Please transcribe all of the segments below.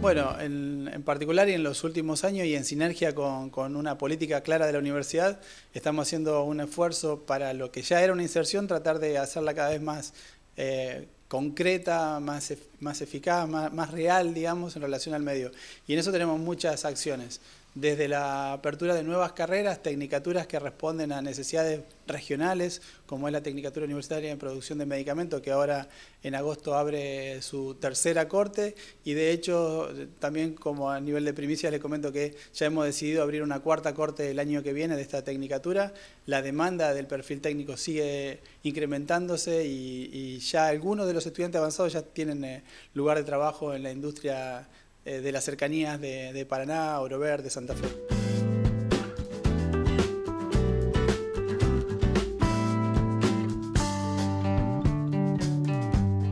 Bueno, en, particular y en los últimos años y en sinergia con, una política clara de la universidad, estamos haciendo un esfuerzo para lo que ya era una inserción, tratar de hacerla cada vez más eh, concreta, más, más eficaz, más, más real, digamos, en relación al medio. Y en eso tenemos muchas acciones desde la apertura de nuevas carreras, tecnicaturas que responden a necesidades regionales, como es la Tecnicatura Universitaria en Producción de Medicamentos, que ahora en agosto abre su tercera corte, y de hecho también como a nivel de primicia les comento que ya hemos decidido abrir una cuarta corte el año que viene de esta tecnicatura, la demanda del perfil técnico sigue incrementándose y, ya algunos de los estudiantes avanzados ya tienen eh, lugar de trabajo en la industria de las cercanías de, Paraná, Oro Verde, Santa Fe.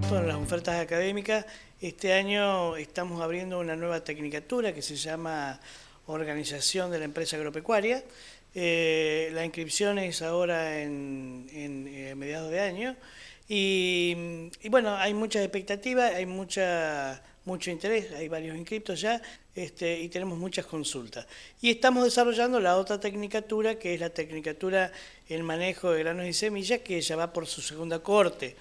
Bueno, las ofertas académicas, este año estamos abriendo una nueva tecnicatura que se llama Organización de la Empresa Agropecuaria. Eh, la inscripción es ahora en, eh, mediados de año y, y, bueno, hay muchas expectativas, hay mucha mucho interés, hay varios inscriptos ya este, y tenemos muchas consultas. Y estamos desarrollando la otra tecnicatura, que es la tecnicatura en manejo de granos y semillas, que ya va por su segunda corte.